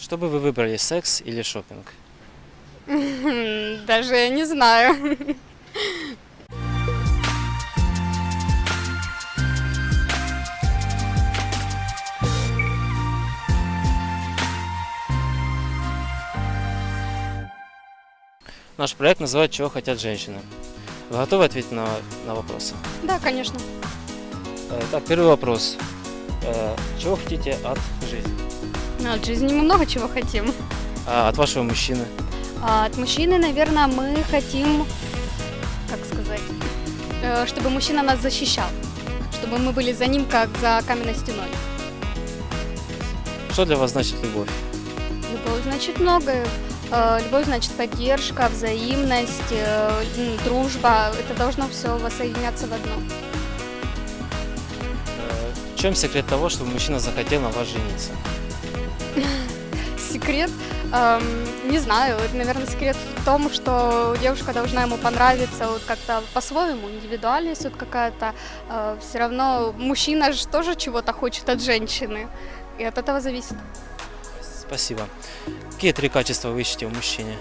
Что бы вы выбрали, секс или шопинг? Даже я не знаю. Наш проект называется «Чего хотят женщины». Вы готовы ответить на, на вопросы? Да, конечно. Э, Так, первый вопрос. Э, Чего хотите от жизни? Ну, От жизни мы много чего хотим. А от вашего мужчины? А от мужчины, наверное, мы хотим, как сказать, э, чтобы мужчина нас защищал. Чтобы мы были за ним, как за каменной стеной. Что для вас значит любовь? Любовь значит многое. Э, Любовь значит поддержка, взаимность, э, дружба. Это должно все воссоединяться в одно. Э, В чем секрет того, чтобы мужчина захотел на вас жениться? Секрет, эм, не знаю, это, наверное, секрет в том, что девушка должна ему понравиться вот как-то по-своему, индивидуальность вот какая-то. все равно мужчина же тоже чего-то хочет от женщины, и от этого зависит. Спасибо. Какие три качества вы ищете в мужчине?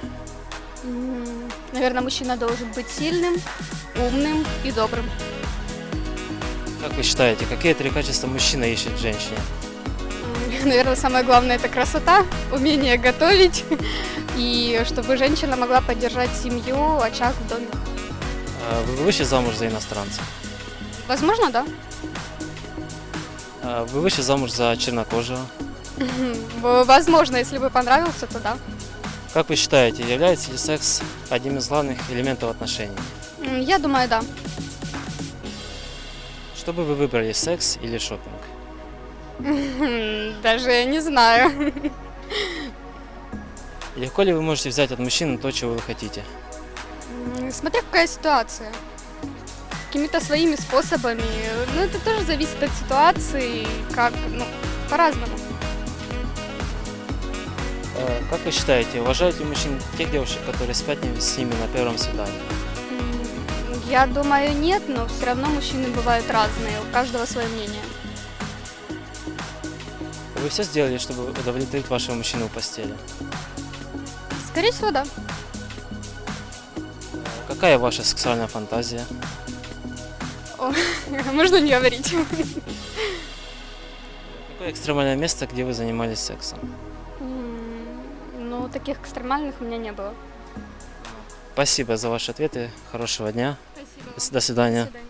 М, Наверное, мужчина должен быть сильным, умным и добрым. Как вы считаете, какие три качества мужчина ищет в женщине? Наверное, самое главное это красота, умение готовить, и чтобы женщина могла поддержать семью, очаг в доме. Э, Вы вышли замуж за иностранца? Возможно, да. Э, Вы вышли замуж за чернокожего? Возможно, если бы понравился, то да. Как вы считаете, является ли секс одним из главных элементов отношений? Я думаю, да. Что бы вы выбрали, секс или шопинг? Даже я не знаю. Легко ли вы можете взять от мужчины то, чего вы хотите? Смотря какая ситуация. Какими-то своими способами. Ну, это тоже зависит от ситуации, как, ну, по-разному. Э, Как вы считаете, уважают ли мужчин тех девушек, которые спят с ними на первом свидании? Я думаю, нет, но все равно мужчины бывают разные, у каждого свое мнение. Вы все сделали, чтобы удовлетворить вашего мужчину в постели? Скорее всего, да. Какая ваша сексуальная фантазия? О, Можно не говорить. Какое экстремальное место, где вы занимались сексом? Ну, таких экстремальных у меня не было. Спасибо за ваши ответы. Хорошего дня. Спасибо. До свидания. До свидания.